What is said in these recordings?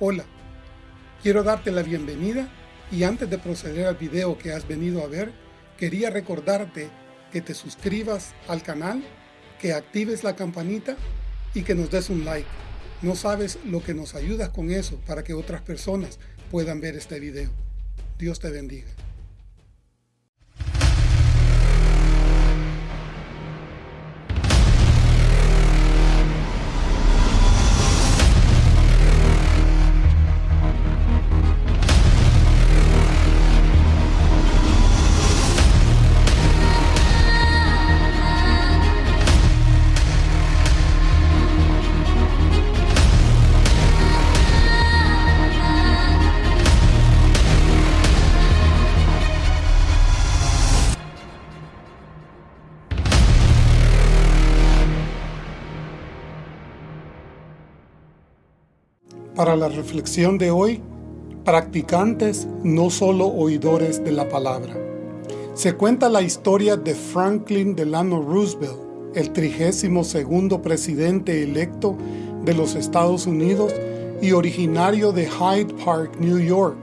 Hola, quiero darte la bienvenida y antes de proceder al video que has venido a ver, quería recordarte que te suscribas al canal, que actives la campanita y que nos des un like. No sabes lo que nos ayudas con eso para que otras personas puedan ver este video. Dios te bendiga. Para la reflexión de hoy, practicantes, no solo oidores de la palabra. Se cuenta la historia de Franklin Delano Roosevelt, el 32 presidente electo de los Estados Unidos y originario de Hyde Park, New York,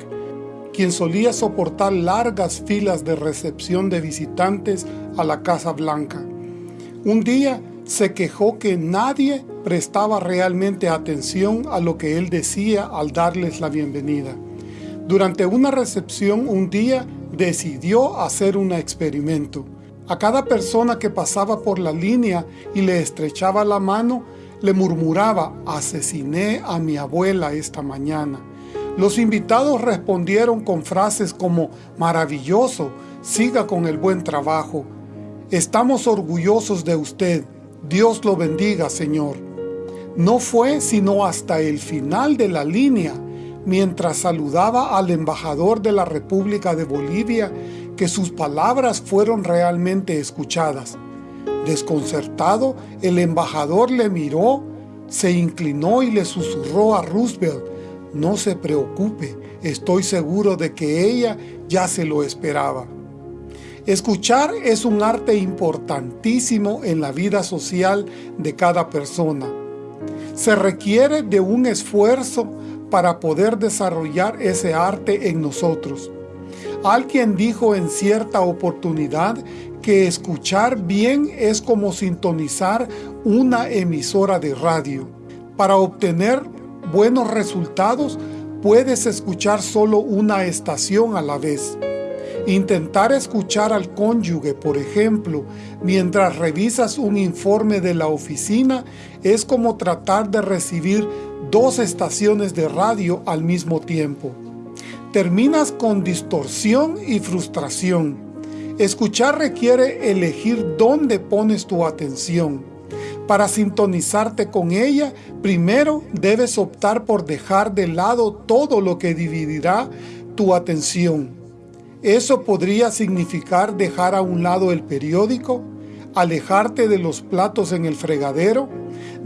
quien solía soportar largas filas de recepción de visitantes a la Casa Blanca. Un día se quejó que nadie prestaba realmente atención a lo que él decía al darles la bienvenida. Durante una recepción un día decidió hacer un experimento. A cada persona que pasaba por la línea y le estrechaba la mano, le murmuraba, asesiné a mi abuela esta mañana. Los invitados respondieron con frases como, maravilloso, siga con el buen trabajo. Estamos orgullosos de usted, Dios lo bendiga, Señor. No fue sino hasta el final de la línea, mientras saludaba al embajador de la República de Bolivia, que sus palabras fueron realmente escuchadas. Desconcertado, el embajador le miró, se inclinó y le susurró a Roosevelt, no se preocupe, estoy seguro de que ella ya se lo esperaba. Escuchar es un arte importantísimo en la vida social de cada persona. Se requiere de un esfuerzo para poder desarrollar ese arte en nosotros. Alguien dijo en cierta oportunidad que escuchar bien es como sintonizar una emisora de radio. Para obtener buenos resultados, puedes escuchar solo una estación a la vez. Intentar escuchar al cónyuge, por ejemplo, mientras revisas un informe de la oficina es como tratar de recibir dos estaciones de radio al mismo tiempo. Terminas con distorsión y frustración. Escuchar requiere elegir dónde pones tu atención. Para sintonizarte con ella, primero debes optar por dejar de lado todo lo que dividirá tu atención eso podría significar dejar a un lado el periódico, alejarte de los platos en el fregadero,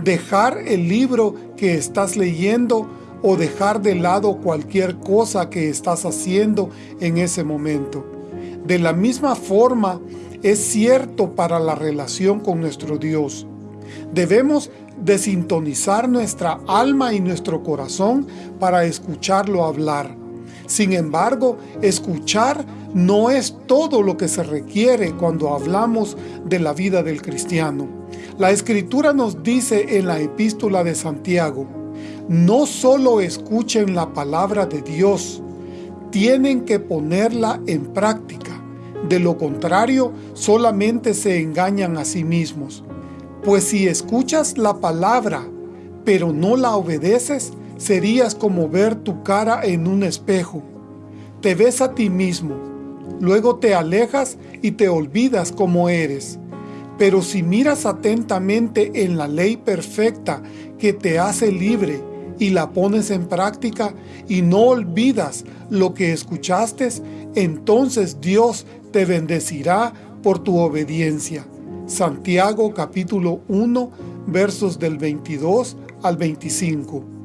dejar el libro que estás leyendo o dejar de lado cualquier cosa que estás haciendo en ese momento. De la misma forma, es cierto para la relación con nuestro Dios. Debemos desintonizar nuestra alma y nuestro corazón para escucharlo hablar. Sin embargo, escuchar no es todo lo que se requiere cuando hablamos de la vida del cristiano. La Escritura nos dice en la epístola de Santiago, no solo escuchen la palabra de Dios, tienen que ponerla en práctica. De lo contrario, solamente se engañan a sí mismos. Pues si escuchas la palabra, pero no la obedeces, serías como ver tu cara en un espejo. Te ves a ti mismo, luego te alejas y te olvidas cómo eres. Pero si miras atentamente en la ley perfecta que te hace libre y la pones en práctica y no olvidas lo que escuchaste, entonces Dios te bendecirá por tu obediencia. Santiago capítulo 1 versos del 22 al 25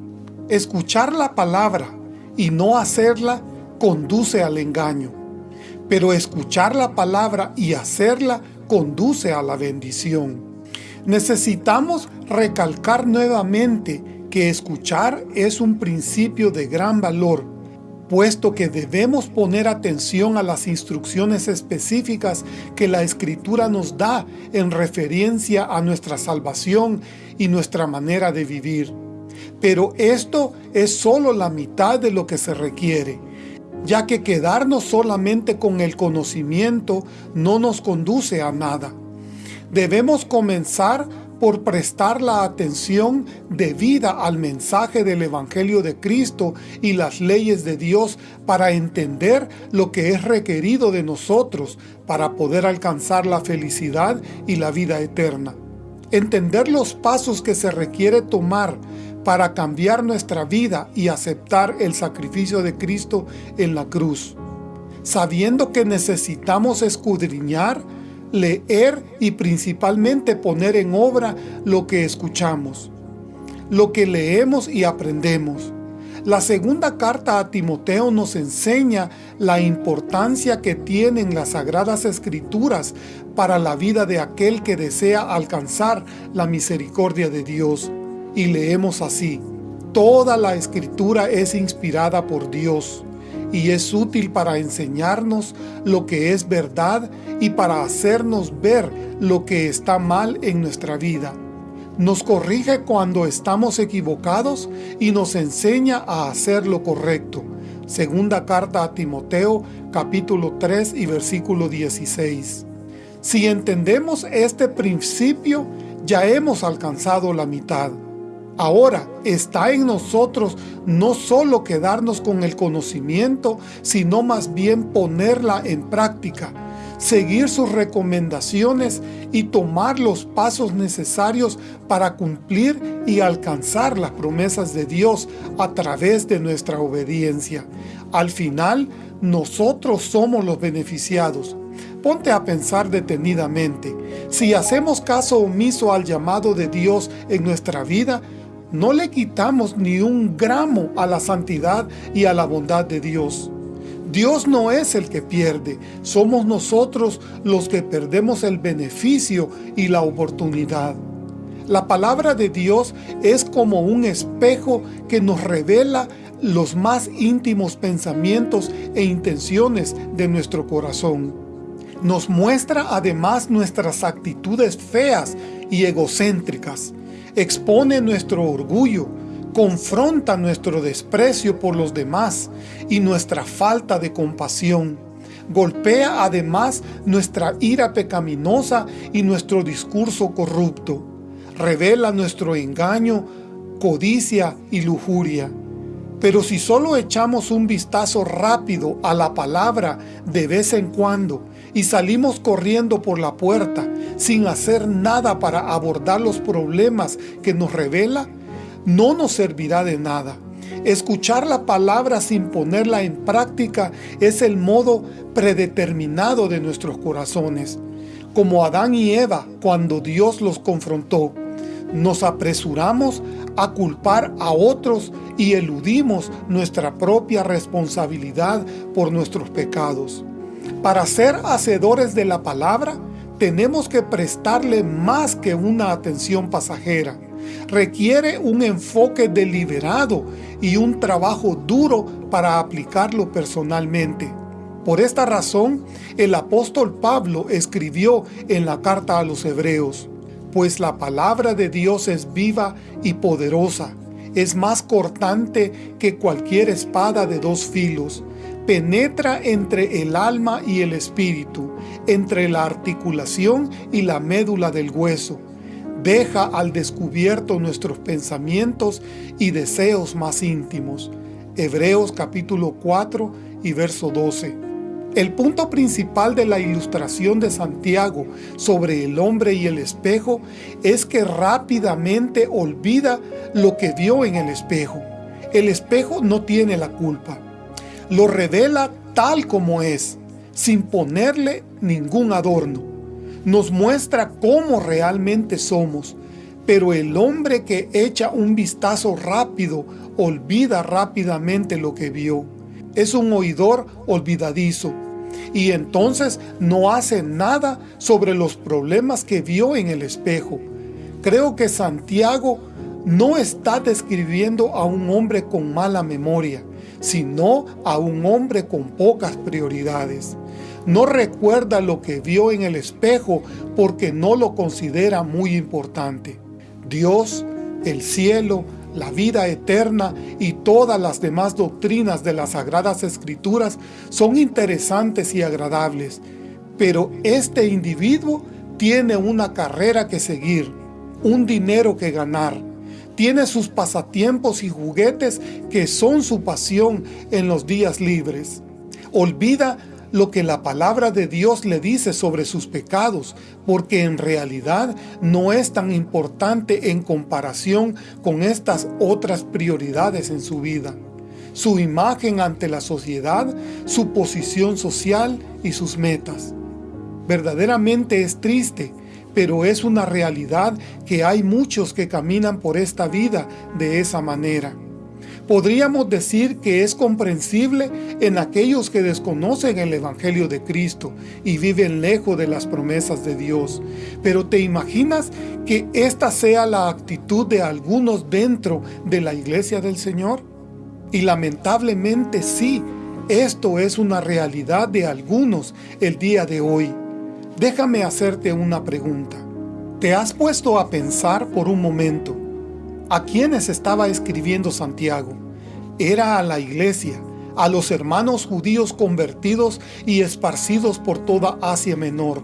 Escuchar la palabra y no hacerla conduce al engaño, pero escuchar la palabra y hacerla conduce a la bendición. Necesitamos recalcar nuevamente que escuchar es un principio de gran valor, puesto que debemos poner atención a las instrucciones específicas que la Escritura nos da en referencia a nuestra salvación y nuestra manera de vivir. Pero esto es solo la mitad de lo que se requiere, ya que quedarnos solamente con el conocimiento no nos conduce a nada. Debemos comenzar por prestar la atención debida al mensaje del Evangelio de Cristo y las leyes de Dios para entender lo que es requerido de nosotros para poder alcanzar la felicidad y la vida eterna. Entender los pasos que se requiere tomar para cambiar nuestra vida y aceptar el sacrificio de Cristo en la cruz. Sabiendo que necesitamos escudriñar leer y principalmente poner en obra lo que escuchamos, lo que leemos y aprendemos. La segunda carta a Timoteo nos enseña la importancia que tienen las Sagradas Escrituras para la vida de aquel que desea alcanzar la misericordia de Dios. Y leemos así, Toda la Escritura es inspirada por Dios y es útil para enseñarnos lo que es verdad y para hacernos ver lo que está mal en nuestra vida. Nos corrige cuando estamos equivocados y nos enseña a hacer lo correcto. Segunda carta a Timoteo, capítulo 3 y versículo 16. Si entendemos este principio, ya hemos alcanzado la mitad. Ahora está en nosotros no solo quedarnos con el conocimiento, sino más bien ponerla en práctica, seguir sus recomendaciones y tomar los pasos necesarios para cumplir y alcanzar las promesas de Dios a través de nuestra obediencia. Al final, nosotros somos los beneficiados. Ponte a pensar detenidamente. Si hacemos caso omiso al llamado de Dios en nuestra vida, no le quitamos ni un gramo a la santidad y a la bondad de Dios. Dios no es el que pierde, somos nosotros los que perdemos el beneficio y la oportunidad. La palabra de Dios es como un espejo que nos revela los más íntimos pensamientos e intenciones de nuestro corazón. Nos muestra además nuestras actitudes feas y egocéntricas, expone nuestro orgullo, confronta nuestro desprecio por los demás y nuestra falta de compasión. Golpea además nuestra ira pecaminosa y nuestro discurso corrupto. Revela nuestro engaño, codicia y lujuria. Pero si solo echamos un vistazo rápido a la palabra de vez en cuando y salimos corriendo por la puerta sin hacer nada para abordar los problemas que nos revela, no nos servirá de nada. Escuchar la palabra sin ponerla en práctica es el modo predeterminado de nuestros corazones. Como Adán y Eva cuando Dios los confrontó, nos apresuramos a culpar a otros y eludimos nuestra propia responsabilidad por nuestros pecados. Para ser hacedores de la palabra, tenemos que prestarle más que una atención pasajera. Requiere un enfoque deliberado y un trabajo duro para aplicarlo personalmente. Por esta razón, el apóstol Pablo escribió en la carta a los hebreos, pues la palabra de Dios es viva y poderosa, es más cortante que cualquier espada de dos filos, penetra entre el alma y el espíritu, entre la articulación y la médula del hueso, deja al descubierto nuestros pensamientos y deseos más íntimos. Hebreos capítulo 4 y verso 12. El punto principal de la ilustración de Santiago sobre el hombre y el espejo es que rápidamente olvida lo que vio en el espejo. El espejo no tiene la culpa lo revela tal como es, sin ponerle ningún adorno. Nos muestra cómo realmente somos, pero el hombre que echa un vistazo rápido olvida rápidamente lo que vio. Es un oidor olvidadizo, y entonces no hace nada sobre los problemas que vio en el espejo. Creo que Santiago no está describiendo a un hombre con mala memoria, sino a un hombre con pocas prioridades. No recuerda lo que vio en el espejo porque no lo considera muy importante. Dios, el cielo, la vida eterna y todas las demás doctrinas de las Sagradas Escrituras son interesantes y agradables, pero este individuo tiene una carrera que seguir, un dinero que ganar, tiene sus pasatiempos y juguetes que son su pasión en los días libres. Olvida lo que la palabra de Dios le dice sobre sus pecados, porque en realidad no es tan importante en comparación con estas otras prioridades en su vida. Su imagen ante la sociedad, su posición social y sus metas. Verdaderamente es triste pero es una realidad que hay muchos que caminan por esta vida de esa manera. Podríamos decir que es comprensible en aquellos que desconocen el Evangelio de Cristo y viven lejos de las promesas de Dios. Pero ¿te imaginas que esta sea la actitud de algunos dentro de la iglesia del Señor? Y lamentablemente sí, esto es una realidad de algunos el día de hoy. Déjame hacerte una pregunta. ¿Te has puesto a pensar por un momento a quiénes estaba escribiendo Santiago? Era a la iglesia, a los hermanos judíos convertidos y esparcidos por toda Asia Menor.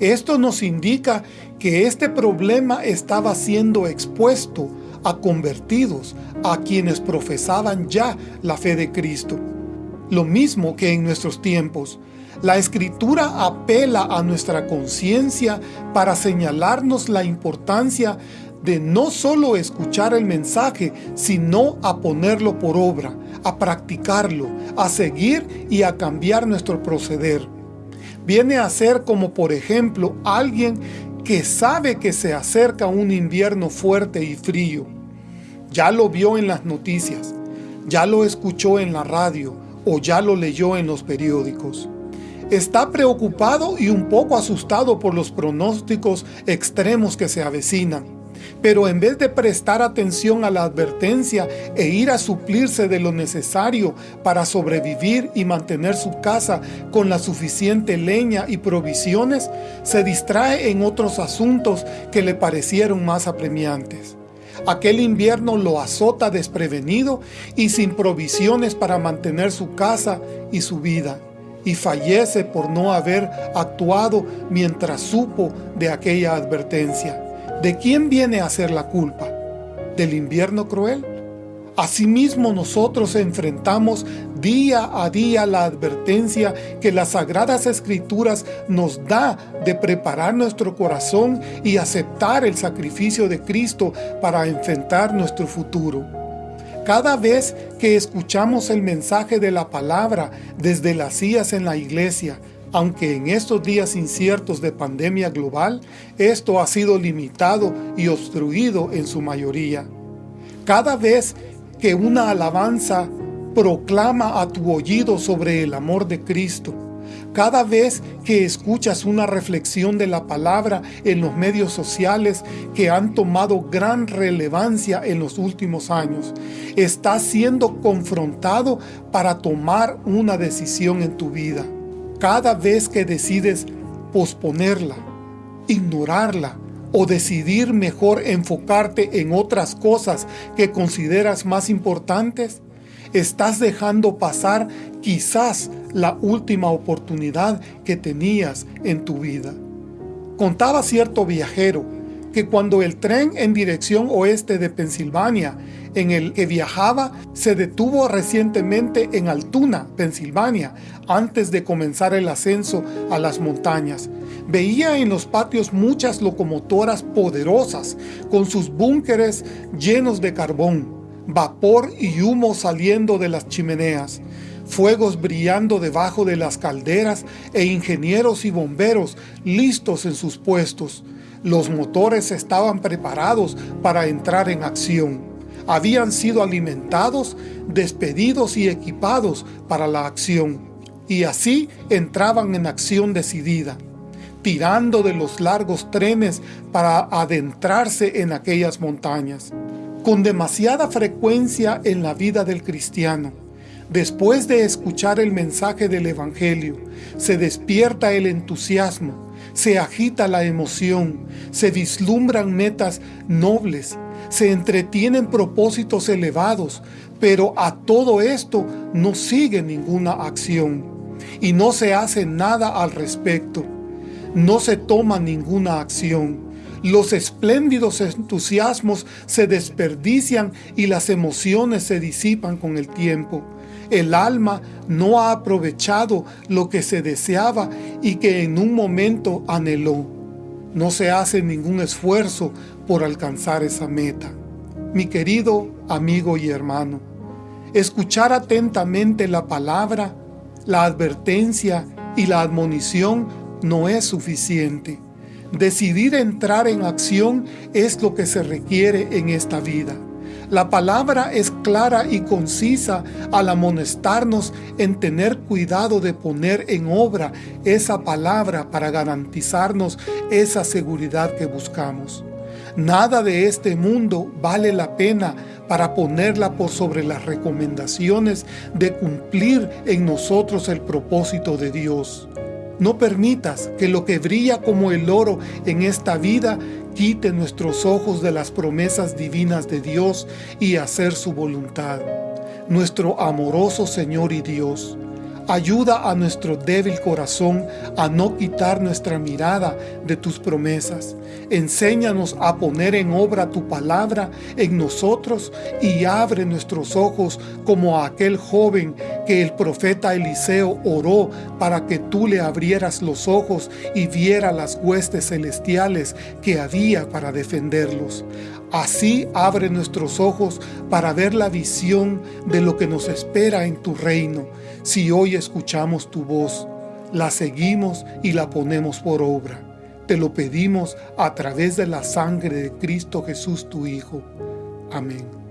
Esto nos indica que este problema estaba siendo expuesto a convertidos, a quienes profesaban ya la fe de Cristo. Lo mismo que en nuestros tiempos, la Escritura apela a nuestra conciencia para señalarnos la importancia de no solo escuchar el mensaje, sino a ponerlo por obra, a practicarlo, a seguir y a cambiar nuestro proceder. Viene a ser como por ejemplo alguien que sabe que se acerca un invierno fuerte y frío. Ya lo vio en las noticias, ya lo escuchó en la radio o ya lo leyó en los periódicos está preocupado y un poco asustado por los pronósticos extremos que se avecinan. Pero en vez de prestar atención a la advertencia e ir a suplirse de lo necesario para sobrevivir y mantener su casa con la suficiente leña y provisiones, se distrae en otros asuntos que le parecieron más apremiantes. Aquel invierno lo azota desprevenido y sin provisiones para mantener su casa y su vida y fallece por no haber actuado mientras supo de aquella advertencia. ¿De quién viene a ser la culpa? ¿Del invierno cruel? Asimismo nosotros enfrentamos día a día la advertencia que las Sagradas Escrituras nos da de preparar nuestro corazón y aceptar el sacrificio de Cristo para enfrentar nuestro futuro. Cada vez que escuchamos el mensaje de la palabra desde las sillas en la iglesia, aunque en estos días inciertos de pandemia global, esto ha sido limitado y obstruido en su mayoría. Cada vez que una alabanza proclama a tu oído sobre el amor de Cristo, cada vez que escuchas una reflexión de la palabra en los medios sociales que han tomado gran relevancia en los últimos años, estás siendo confrontado para tomar una decisión en tu vida. Cada vez que decides posponerla, ignorarla o decidir mejor enfocarte en otras cosas que consideras más importantes, estás dejando pasar quizás la última oportunidad que tenías en tu vida. Contaba cierto viajero que cuando el tren en dirección oeste de Pensilvania en el que viajaba se detuvo recientemente en Altoona, Pensilvania, antes de comenzar el ascenso a las montañas. Veía en los patios muchas locomotoras poderosas, con sus búnkeres llenos de carbón, vapor y humo saliendo de las chimeneas fuegos brillando debajo de las calderas e ingenieros y bomberos listos en sus puestos. Los motores estaban preparados para entrar en acción. Habían sido alimentados, despedidos y equipados para la acción. Y así entraban en acción decidida, tirando de los largos trenes para adentrarse en aquellas montañas. Con demasiada frecuencia en la vida del cristiano. Después de escuchar el mensaje del Evangelio, se despierta el entusiasmo, se agita la emoción, se vislumbran metas nobles, se entretienen propósitos elevados, pero a todo esto no sigue ninguna acción y no se hace nada al respecto. No se toma ninguna acción. Los espléndidos entusiasmos se desperdician y las emociones se disipan con el tiempo. El alma no ha aprovechado lo que se deseaba y que en un momento anheló. No se hace ningún esfuerzo por alcanzar esa meta. Mi querido amigo y hermano, escuchar atentamente la palabra, la advertencia y la admonición no es suficiente. Decidir entrar en acción es lo que se requiere en esta vida. La palabra es clara y concisa al amonestarnos en tener cuidado de poner en obra esa palabra para garantizarnos esa seguridad que buscamos. Nada de este mundo vale la pena para ponerla por sobre las recomendaciones de cumplir en nosotros el propósito de Dios. No permitas que lo que brilla como el oro en esta vida quite nuestros ojos de las promesas divinas de Dios y hacer su voluntad. Nuestro amoroso Señor y Dios, Ayuda a nuestro débil corazón a no quitar nuestra mirada de tus promesas. Enséñanos a poner en obra tu palabra en nosotros y abre nuestros ojos como a aquel joven que el profeta Eliseo oró para que tú le abrieras los ojos y viera las huestes celestiales que había para defenderlos. Así abre nuestros ojos para ver la visión de lo que nos espera en tu reino si hoy escuchamos tu voz, la seguimos y la ponemos por obra. Te lo pedimos a través de la sangre de Cristo Jesús tu Hijo. Amén.